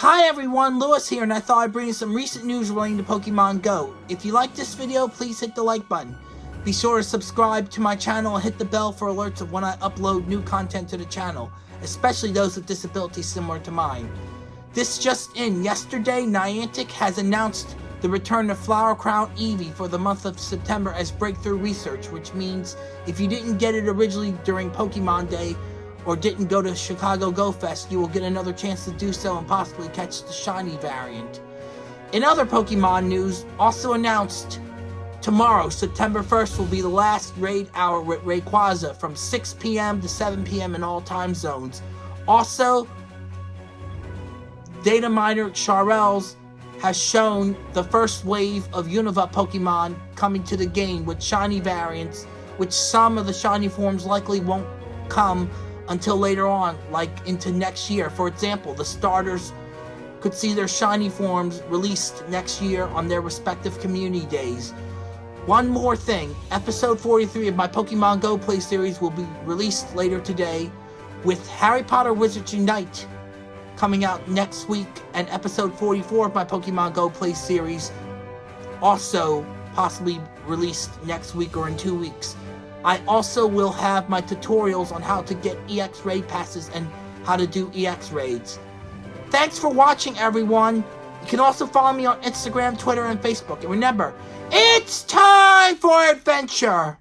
Hi everyone, Lewis here, and I thought I'd bring you some recent news relating to Pokemon Go. If you like this video, please hit the like button. Be sure to subscribe to my channel and hit the bell for alerts of when I upload new content to the channel, especially those with disabilities similar to mine. This just in, yesterday Niantic has announced the return of Flower Crown Eevee for the month of September as breakthrough research, which means if you didn't get it originally during Pokemon Day, or didn't go to Chicago Go Fest, you will get another chance to do so and possibly catch the shiny variant. In other Pokemon news, also announced tomorrow, September 1st, will be the last raid hour with Rayquaza from 6 p.m. to 7 p.m. in all time zones. Also, data miner Charles has shown the first wave of Unova Pokemon coming to the game with shiny variants, which some of the shiny forms likely won't come until later on, like into next year. For example, the starters could see their shiny forms released next year on their respective community days. One more thing, episode 43 of my Pokemon Go Play series will be released later today, with Harry Potter Wizards Unite coming out next week, and episode 44 of my Pokemon Go Play series also possibly released next week or in two weeks. I also will have my tutorials on how to get EX raid passes and how to do EX raids. Thanks for watching everyone. You can also follow me on Instagram, Twitter, and Facebook. And remember, it's time for adventure!